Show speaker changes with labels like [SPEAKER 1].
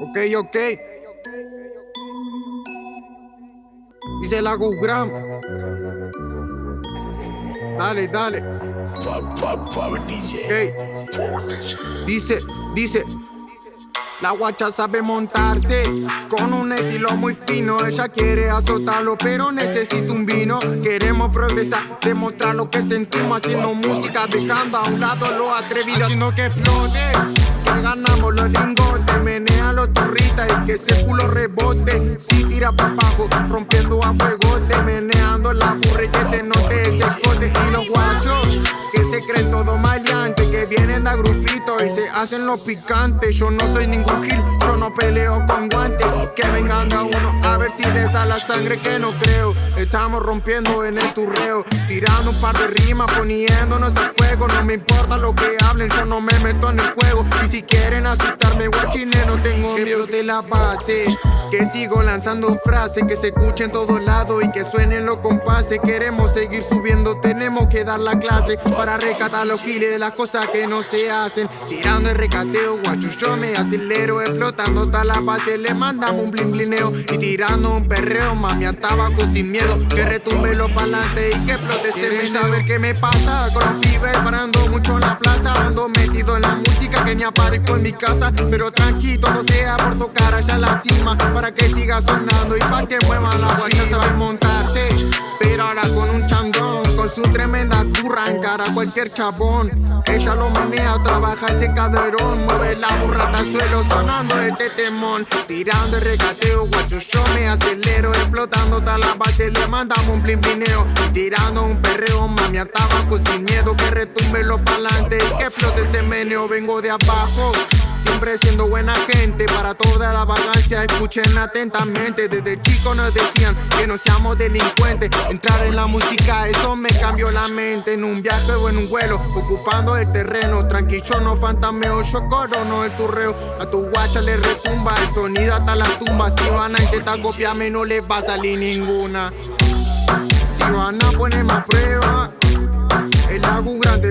[SPEAKER 1] Ok, ok. Dice la Gram. Dale, dale. Okay. Dice, dice. La guacha sabe montarse con un estilo muy fino. Ella quiere azotarlo, pero necesita un vino. Queremos progresar, demostrar lo que sentimos haciendo música, dejando a un lado lo atrevido, haciendo que explote. Que ganamos los lingotes, menea los turritas y que ese culo rebote. Si tira para abajo, rompiendo a fuego, te meneando la burra y que se note ese escote. Y los guachos hacen los picantes. Yo no soy ningún gil, yo no peleo con guantes. Que vengan a uno a ver si les da la sangre que no creo. Estamos rompiendo en el turreo, tirando un par de rimas, poniéndonos a fuego. No me importa lo que hablen, yo no me meto en el juego. Y si quieren asustarme, guachines, no tengo miedo de la base. Que sigo lanzando frases que se escuchen en todos lados y que suenen los compases. Queremos seguir subiendo, tenemos que dar la clase para rescatar los giles de las cosas que no se hacen. Tirando el recateo, guacho, yo me acelero, explotando toda la base. Le mandamos un blin blineo y tirando un perreo, mami, a tabaco sin miedo. Que retumbe los pa'lante y que explote ese saber qué me pasa con los pibes parando mucho en la plaza. Ando metido en la música que ni aparezco en mi casa, pero tranquilo, no sea por tocar allá la cima para que siga sonando y pa' que mueva la guacha sabe montarse. Pero ahora con un chandón, con su tremenda curra encara cualquier chabón. Ella lo menea, trabaja ese caderón, mueve la burrata al suelo sonando este temón. Tirando el regateo, guacho, yo me acelero, explotando toda la base, le mandamos un blin Tirando un perreo, mami, hasta abajo sin miedo que retumbe los pa'lante. Y que explote ese meneo, vengo de abajo. Siempre siendo buena gente para toda la vagancia Escuchen atentamente. Desde chico nos decían que no seamos delincuentes. Entrar en la música, eso me cambió la mente. En un viaje o en un vuelo, ocupando el terreno. Tranquilo, no fantameo, yo corono el turreo. A tu guacha le retumba el sonido hasta la tumba Si van a intentar copiarme no les va a salir ninguna. Si van a ponerme a prueba El lago grande